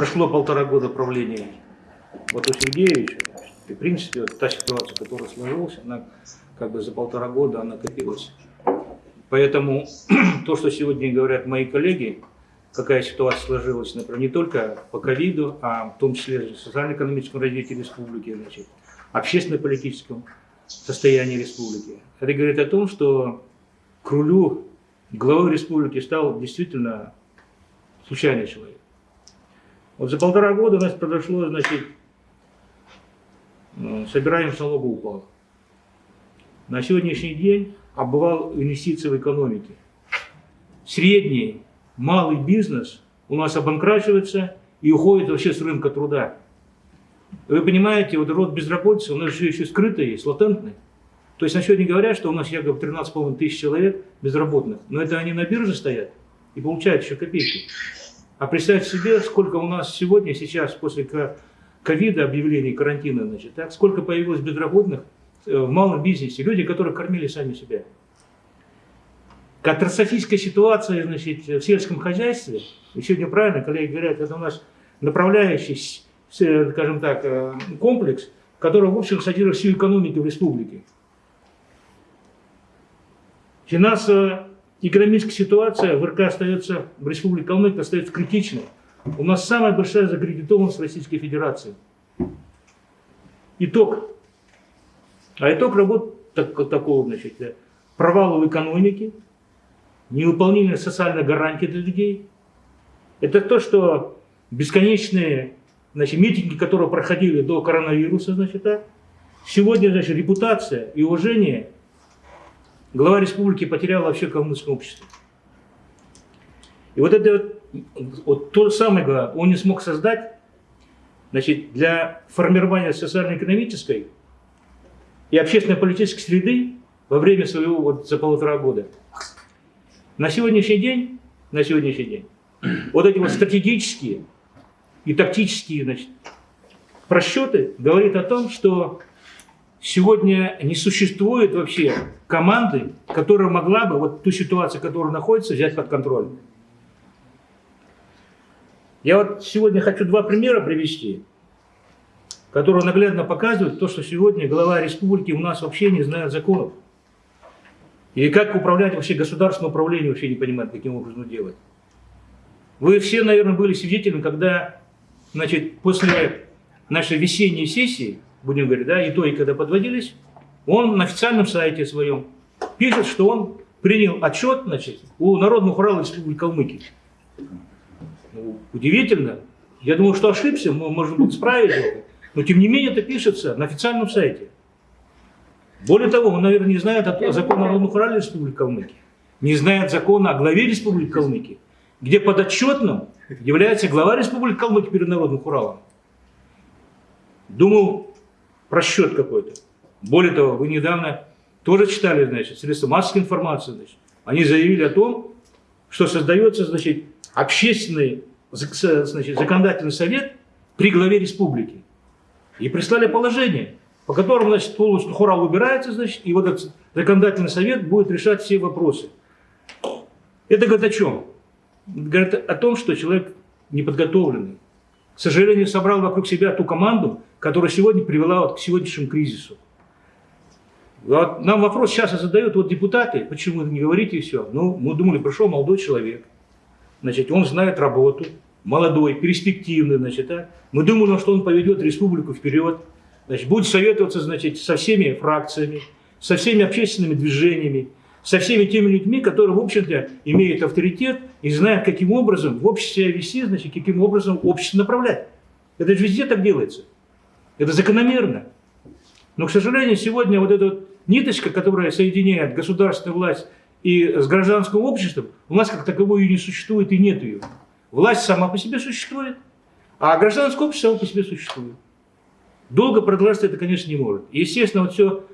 прошло полтора года правления вот у Сергеевича. И, в принципе, вот та ситуация, которая сложилась, она как бы за полтора года она копилась. Поэтому то, что сегодня говорят мои коллеги, какая ситуация сложилась, например, не только по ковиду, а в том числе в социально-экономическом развитии республики, значит, общественно-политическом состоянии республики. Это говорит о том, что к рулю главой республики стал действительно случайный человек. Вот за полтора года у нас произошло, значит, собираем налога упал. На сегодняшний день обвал инвестиций в экономике. Средний, малый бизнес у нас обанкрачивается и уходит вообще с рынка труда. Вы понимаете, вот род безработицы у нас же еще скрытый есть, латентный. То есть на сегодня говорят, что у нас якобы 13,5 тысяч человек безработных. Но это они на бирже стоят и получают еще копейки. А представьте себе, сколько у нас сегодня, сейчас, после ковида, объявления карантина, значит, так, сколько появилось безработных э, в малом бизнесе, люди, которые кормили сами себя. Катастрофическая ситуация значит, в сельском хозяйстве, и сегодня правильно коллеги говорят, это у нас направляющий, скажем так, э, комплекс, который, в общем, содержит всю экономику в республике. Финансовая экономическая ситуация в РК остается, в Республике Калмыкия остается критичной. У нас самая большая закредитованность Российской Федерации. Итог. А итог работ так, такого, значит, провала в экономике, невыполнение социальной гарантии для людей. Это то, что бесконечные значит, митинги, которые проходили до коронавируса, значит, так, сегодня, значит, репутация и уважение глава республики потерял вообще калмыцкое общество. И вот это вот то самое главное, он не смог создать значит, для формирования социально-экономической и общественно-политической среды во время своего вот за полтора года. На сегодняшний день, на сегодняшний день, вот эти вот стратегические и тактические значит, просчеты говорят о том, что сегодня не существует вообще команды, которая могла бы вот ту ситуацию, которая находится, взять под контроль. Я вот сегодня хочу два примера привести, которые наглядно показывают то, что сегодня глава республики у нас вообще не знает законов. И как управлять вообще государственное управление вообще не понимает, каким образом делать. Вы все, наверное, были свидетелями, когда значит, после нашей весенней сессии, будем говорить, да, итоги, когда подводились, он на официальном сайте своем пишет, что он принял отчет значит, у Народного хурала Республики Калмыкия. Ну, удивительно. Я думал, что ошибся, мы можем будет исправить. Но тем не менее это пишется на официальном сайте. Более того, он, наверное, не знает о законе Народного хурала Республики Калмыкия. Не знает закона о главе Республики Калмыкия, где подотчетным является глава Республики Калмыкия перед Народным Уралом. Думал, просчет какой-то. Более того, вы недавно тоже читали, значит, средства массовой информации, значит, они заявили о том, что создается, значит, общественный значит, законодательный совет при главе республики. И прислали положение, по которому, значит, полностью хурал убирается, значит, и вот этот законодательный совет будет решать все вопросы. Это говорит о чем? Говорит о том, что человек неподготовленный. К сожалению, собрал вокруг себя ту команду, которая сегодня привела вот к сегодняшнему кризису. Вот нам вопрос сейчас задают вот депутаты, почему вы не говорите и все. Ну, мы думали, пришел молодой человек, значит, он знает работу, молодой, перспективный, значит, а? мы думали, что он поведет республику вперед, значит, будет советоваться, значит, со всеми фракциями, со всеми общественными движениями, со всеми теми людьми, которые, в общем-то, имеют авторитет и знают, каким образом в обществе вести, значит, каким образом общество направлять. Это же везде так делается. Это закономерно. Но, к сожалению, сегодня вот эта вот ниточка, которая соединяет государственную власть и с гражданским обществом, у нас как таковой ее не существует и нет ее. Власть сама по себе существует, а гражданское общество само по себе существует. Долго продолжаться это, конечно, не может. Естественно, вот все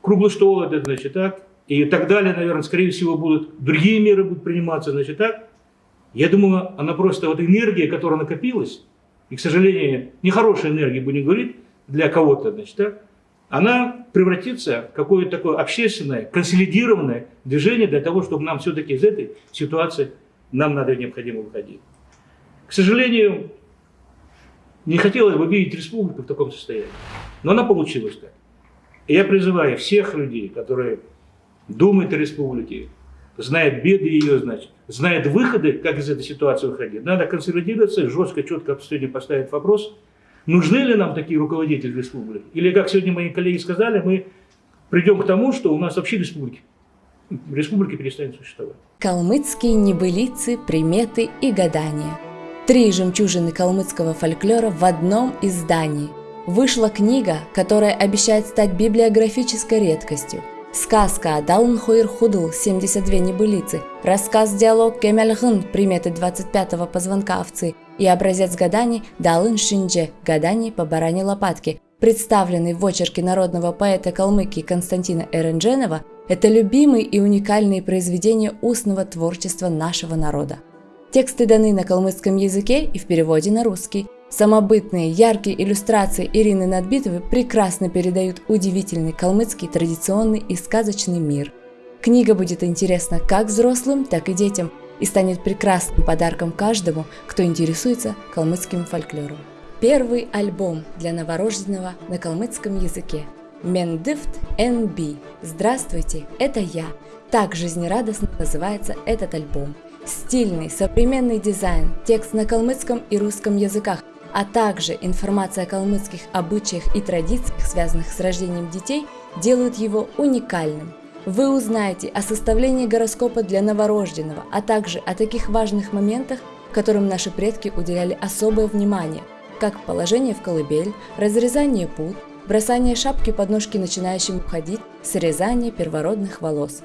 круглый стол, это, значит, так, и так далее, наверное, скорее всего, будут другие меры будут приниматься, значит, так. Я думаю, она просто, вот энергия, которая накопилась, и, к сожалению, нехорошая энергия, будем говорить, для кого-то, значит, так, она превратится в какое-то такое общественное, консолидированное движение для того, чтобы нам все-таки из этой ситуации, нам надо необходимо выходить. К сожалению, Не хотелось бы видеть республику в таком состоянии. Но она получилась так. И я призываю всех людей, которые думают о республике, знают беды ее, значит, знают выходы, как из этой ситуации выходить. Надо консолидироваться, жестко, четко сегодня поставить вопрос, нужны ли нам такие руководители республики. Или, как сегодня мои коллеги сказали, мы придем к тому, что у нас вообще республики, республики перестанет существовать. Калмыцкие небылицы, приметы и гадания. Три жемчужины калмыцкого фольклора в одном издании. Вышла книга, которая обещает стать библиографической редкостью – Сказка «Далн Хуир Худл» 72 небылицы, рассказ-диалог «Кемельгын» приметы 25-го позвонка овцы и образец гаданий «Далын Шиндже» гаданий по баране лопатки, представленный в очерке народного поэта Калмыкии Константина Эрендженова, это любимые и уникальные произведения устного творчества нашего народа. Тексты даны на калмыцком языке и в переводе на русский – Самобытные, яркие иллюстрации Ирины Надбитовой прекрасно передают удивительный калмыцкий традиционный и сказочный мир. Книга будет интересна как взрослым, так и детям и станет прекрасным подарком каждому, кто интересуется калмыцким фольклором. Первый альбом для новорожденного на калмыцком языке. Мендифт НБ. Здравствуйте, это я. Так жизнерадостно называется этот альбом. Стильный, современный дизайн, текст на калмыцком и русском языках – а также информация о калмыцких обычаях и традициях, связанных с рождением детей, делают его уникальным. Вы узнаете о составлении гороскопа для новорожденного, а также о таких важных моментах, которым наши предки уделяли особое внимание, как положение в колыбель, разрезание пут, бросание шапки под ножки начинающим ходить, срезание первородных волос.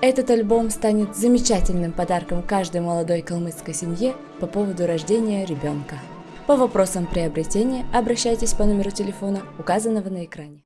Этот альбом станет замечательным подарком каждой молодой калмыцкой семье по поводу рождения ребенка. По вопросам приобретения обращайтесь по номеру телефона, указанного на экране.